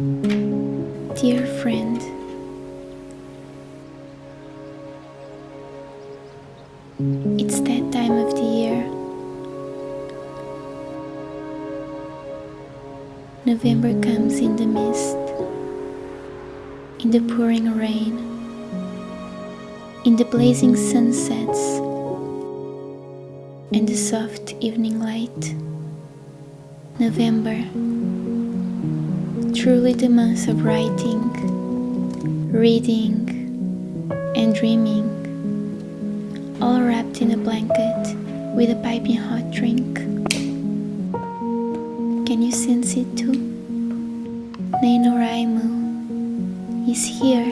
Dear friend, it's that time of the year. November comes in the mist, in the pouring rain, in the blazing sunsets, and the soft evening light. November, truly the month of writing, reading, and dreaming, all wrapped in a blanket with a piping hot drink. Can you sense it too? NaNoWriMo is here,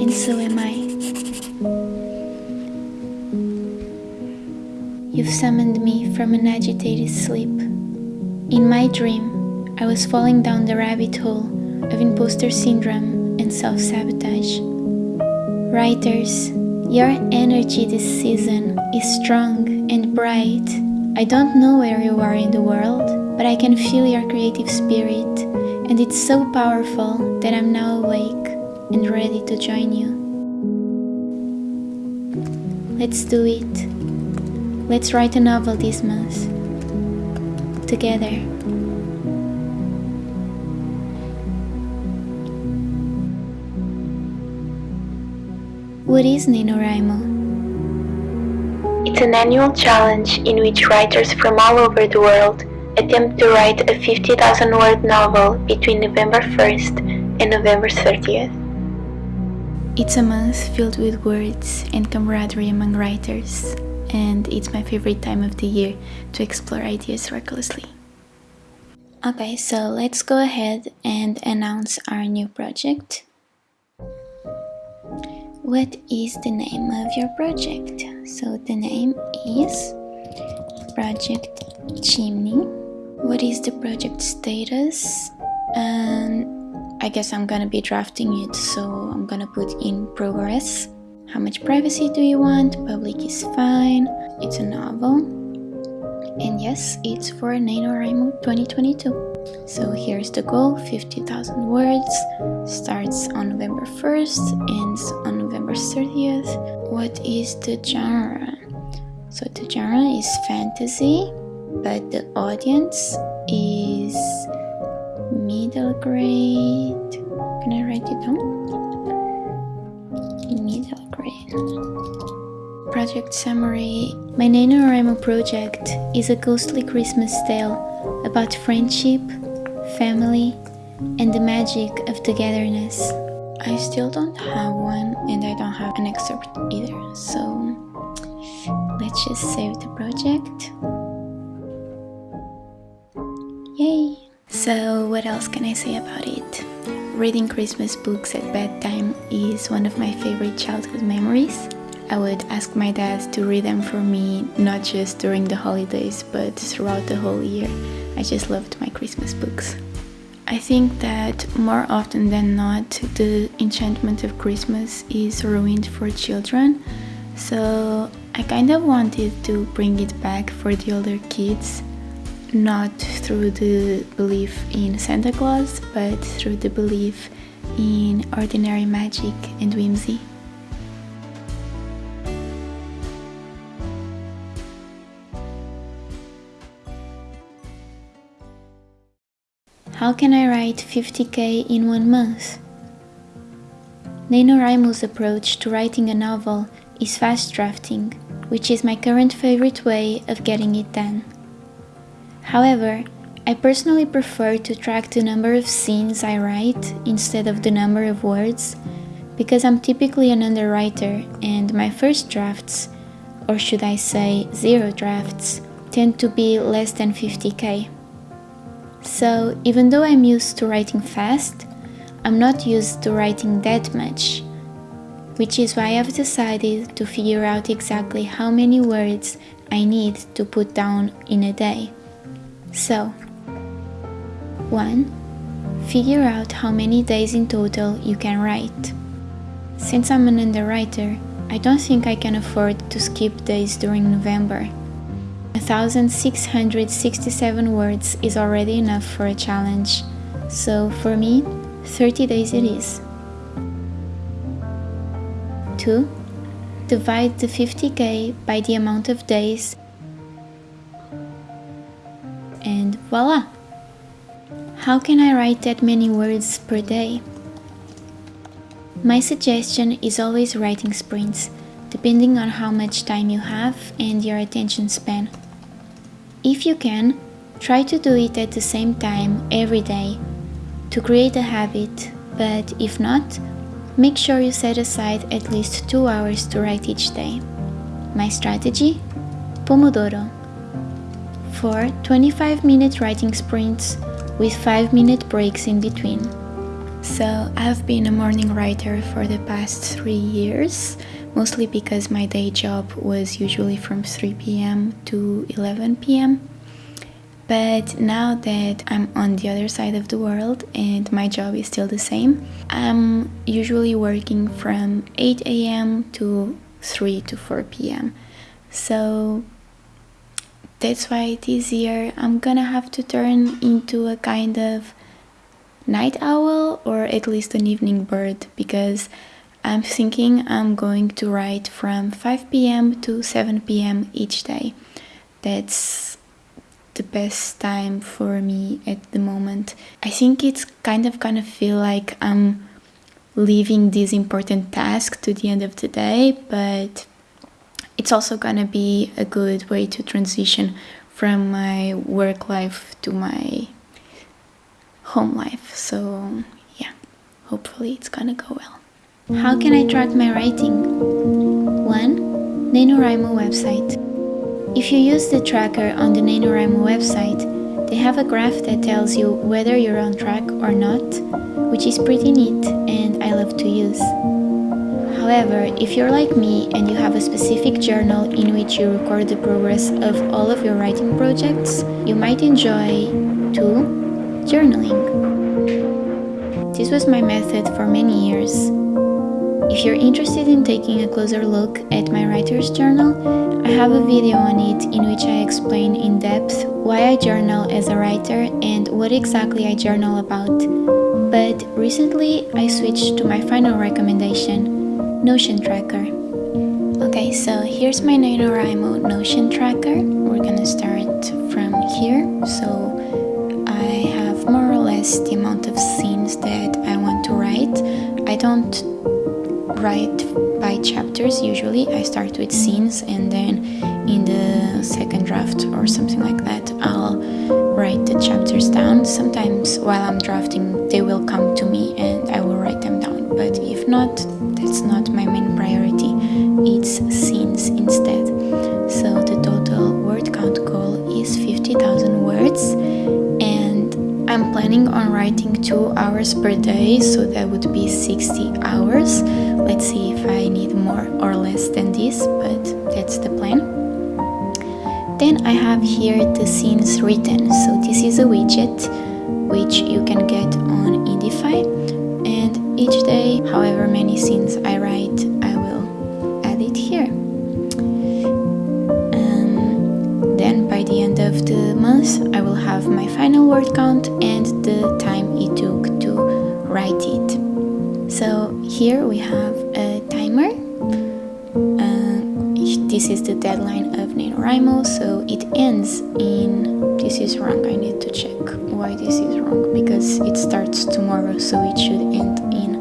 and so am I. You've summoned me from an agitated sleep. In my dream, I was falling down the rabbit hole of imposter syndrome and self sabotage. Writers, your energy this season is strong and bright. I don't know where you are in the world, but I can feel your creative spirit, and it's so powerful that I'm now awake and ready to join you. Let's do it. Let's write a novel this month. Together. What is NaNoWriMo? It's an annual challenge in which writers from all over the world attempt to write a 50,000 word novel between November 1st and November 30th. It's a month filled with words and camaraderie among writers, and it's my favorite time of the year to explore ideas recklessly. Okay, so let's go ahead and announce our new project. What is the name of your project? So the name is Project Chimney. What is the project status? And I guess I'm gonna be drafting it, so I'm gonna put in progress. How much privacy do you want? Public is fine. It's a novel. And yes, it's for NaNoWriMo 2022. So here's the goal 50,000 words. Starts on November 1st, ends on November 30th. What is the genre? So the genre is fantasy, but the audience is middle grade. Can I write it down? Middle grade. Project summary My NaNoWriMo project is a ghostly Christmas tale about friendship, family, and the magic of togetherness. I still don't have one and I don't have an excerpt either, so let's just save the project. Yay! So, what else can I say about it? Reading Christmas books at bedtime is one of my favorite childhood memories. I would ask my dad to read them for me, not just during the holidays, but throughout the whole year. I just loved my Christmas books. I think that more often than not, the enchantment of Christmas is ruined for children. So I kind of wanted to bring it back for the older kids, not through the belief in Santa Claus, but through the belief in ordinary magic and whimsy. How can I write 50k in one month? NaNoWriMo's approach to writing a novel is fast drafting, which is my current favorite way of getting it done. However, I personally prefer to track the number of scenes I write instead of the number of words because I'm typically an underwriter and my first drafts, or should I say zero drafts, tend to be less than 50k. So, even though I'm used to writing fast, I'm not used to writing that much, which is why I've decided to figure out exactly how many words I need to put down in a day. So, 1. Figure out how many days in total you can write. Since I'm an underwriter, I don't think I can afford to skip days during November. 1667 words is already enough for a challenge. So for me, 30 days it is. 2. Divide the 50k by the amount of days and voila! How can I write that many words per day? My suggestion is always writing sprints, depending on how much time you have and your attention span. If you can, try to do it at the same time every day to create a habit, but if not, make sure you set aside at least 2 hours to write each day. My strategy? Pomodoro. For 25 minute writing sprints with 5 minute breaks in between. So, I've been a morning writer for the past 3 years, mostly because my day job was usually from 3 pm to 11 pm. But now that I'm on the other side of the world and my job is still the same, I'm usually working from 8 a.m. to 3 to 4 p.m. So that's why it is year I'm gonna have to turn into a kind of night owl or at least an evening bird because I'm thinking I'm going to write from 5 p.m. to 7 p.m. each day. That's the best time for me at the moment. I think it's kind of gonna feel like I'm leaving this important task to the end of the day, but it's also gonna be a good way to transition from my work life to my home life. So, yeah, hopefully it's gonna go well. How can I track my writing? 1. NaNoWriMo website. If you use the tracker on the NaNoWriMo website, they have a graph that tells you whether you're on track or not, which is pretty neat and I love to use. However, if you're like me and you have a specific journal in which you record the progress of all of your writing projects, you might enjoy 2. Journaling. This was my method for many years. If you're interested in taking a closer look at my writer's journal, I have a video on it in which I explain in depth why I journal as a writer and what exactly I journal about. But recently I switched to my final recommendation, Notion Tracker. Okay, so here's my NaNoWriMo Notion Tracker. We're gonna start chapters usually. I start with scenes and then in the second draft or something like that, I'll write the chapters down. Sometimes while I'm drafting, they will come to me and I will write them down. But if not, that's not my main priority. It's scenes instead. So the total word count goal is 50,000 words and I'm planning on writing 2 hours per day, so that would be 60 hours. Let's see if I need more or less than this, but that's the plan. Then I have here the scenes written. So this is a widget which you can get on Indify and each day, however many scenes I write, I will add it here. Um, then by the end of the month I will have my final word count and the time it took to write it. So here we have a timer. Uh, this is the deadline of NaNoWriMo, so it ends in... This is wrong, I need to check why this is wrong, because it starts tomorrow, so it should end in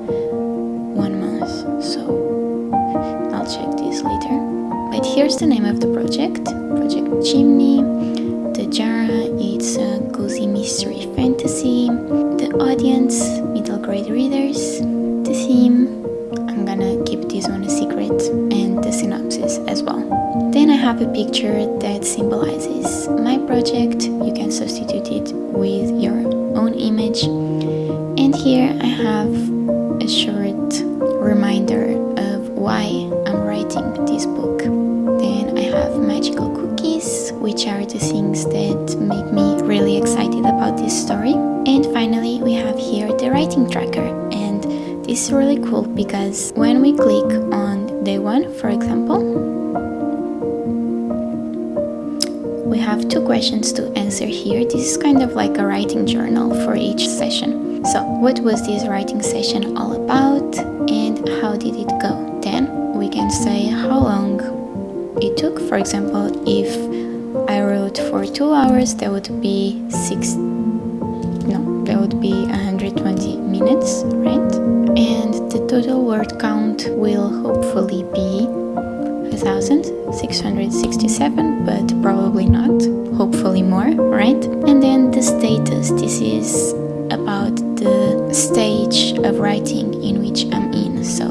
one month, so I'll check this later. But here's the name of the project, Project Chimney. The genre it's a cozy mystery fantasy. The audience, middle grade readers. The theme, I'm gonna keep this one a secret, and the synopsis as well. Then I have a picture that symbolizes my project. You can substitute it with your own image. And here I have a short reminder of why I'm writing this book. Then I have magical cookies, which are the things that make me really excited about this story. And finally, we have here the writing tracker. Is really cool because when we click on day one, for example, we have two questions to answer here. This is kind of like a writing journal for each session. So, what was this writing session all about and how did it go? Then we can say how long it took. For example, if I wrote for two hours, that would be six. No, that would be 120 minutes, right? Total word count will hopefully be 1667, but probably not. Hopefully more, right? And then the status. This is about the stage of writing in which I'm in. So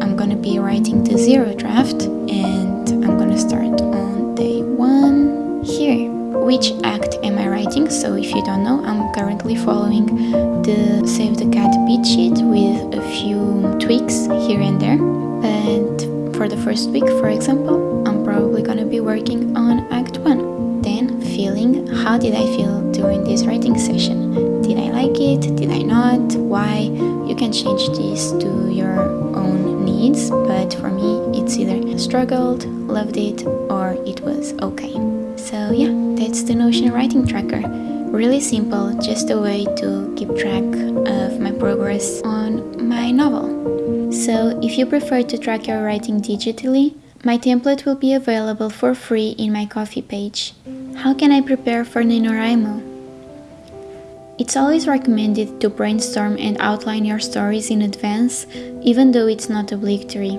I'm gonna be writing the zero draft and I'm gonna start on day one here. Which act am I writing? So if you don't know, I'm currently following the Save the Cat beat sheet with a few tweaks here and there. But for the first week, for example, I'm probably gonna be working on Act 1. Then, feeling how did I feel during this writing session? Did I like it? Did I not? Why? You can change this to your needs, but for me, it's either struggled, loved it, or it was okay. So, yeah, that's the Notion writing tracker. Really simple, just a way to keep track of my progress on my novel. So, if you prefer to track your writing digitally, my template will be available for free in my Ko-fi page. How can I prepare for NaNoWriMo? It's always recommended to brainstorm and outline your stories in advance, even though it's not obligatory.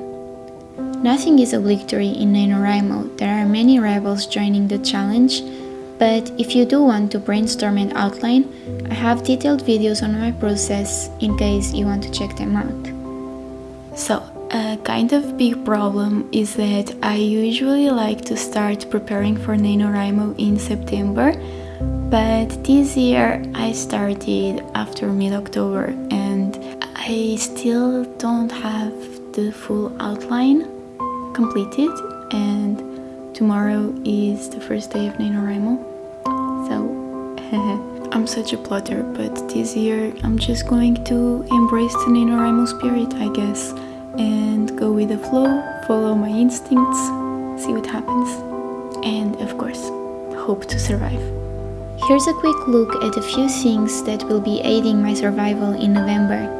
Nothing is obligatory in NaNoWriMo, there are many rivals joining the challenge, but if you do want to brainstorm and outline, I have detailed videos on my process in case you want to check them out. So, a kind of big problem is that I usually like to start preparing for NaNoWriMo in September, but this year I started after mid-October and I still don't have the full outline completed and tomorrow is the first day of NaNoWriMo. So, I'm such a plotter, but this year I'm just going to embrace the NaNoWriMo spirit, I guess and go with the flow, follow my instincts, see what happens, and of course, hope to survive. Here's a quick look at a few things that will be aiding my survival in November.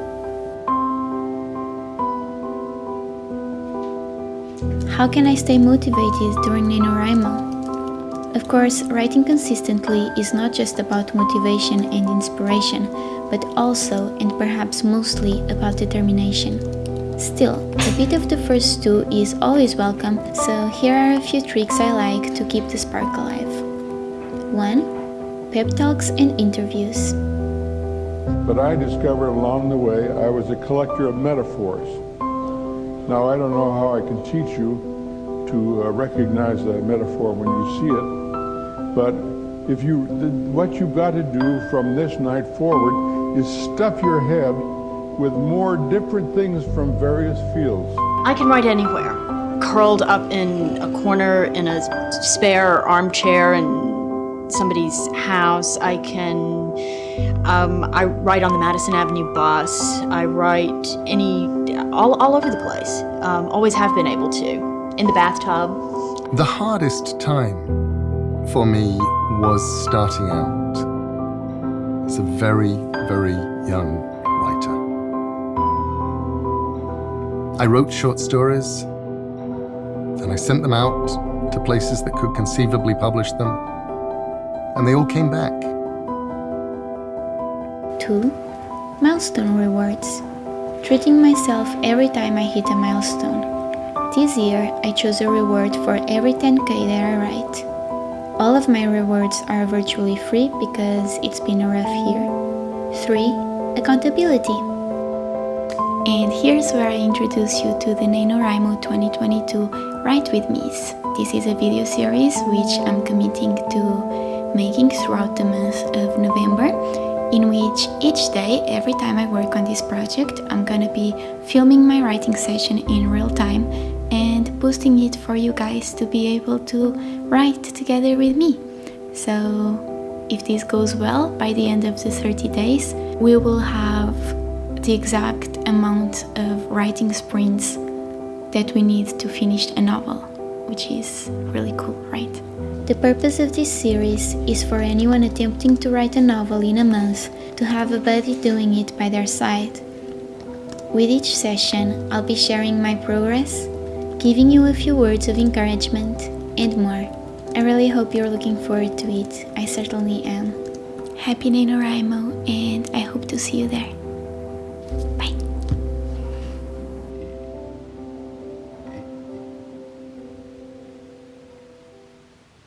How can I stay motivated during NaNoWriMo? Of course, writing consistently is not just about motivation and inspiration, but also and perhaps mostly about determination. Still, a bit of the first two is always welcome, so here are a few tricks I like to keep the spark alive. 1. Pep talks and interviews. But I discovered along the way I was a collector of metaphors. Now, I don't know how I can teach you to uh, recognize a metaphor when you see it, but if you, what you've got to do from this night forward is stuff your head with more different things from various fields. I can write anywhere, curled up in a corner in a spare armchair in somebody's house. I can, um, I write on the Madison Avenue bus. I write any, all, all over the place. Um, always have been able to. In the bathtub. The hardest time for me was starting out as a very, very young writer. I wrote short stories, and I sent them out to places that could conceivably publish them, and they all came back. 2. Milestone rewards. Treating myself every time I hit a milestone. This year, I chose a reward for every 10k that I write. All of my rewards are virtually free because it's been a rough year. 3. Accountability. And here's where I introduce you to the NaNoWriMo 2022 Write With Me's. This is a video series which I'm committing to making throughout the month of November in which each day, every time I work on this project, I'm gonna be filming my writing session in real time and posting it for you guys to be able to write together with me. So if this goes well, by the end of the 30 days, we will have the exact amount of writing sprints that we need to finish a novel, which is really cool, right? The purpose of this series is for anyone attempting to write a novel in a month to have a buddy doing it by their side. With each session, I'll be sharing my progress, giving you a few words of encouragement, and more. I really hope you're looking forward to it. I certainly am. Happy NaNoWriMo, and I hope to see you there.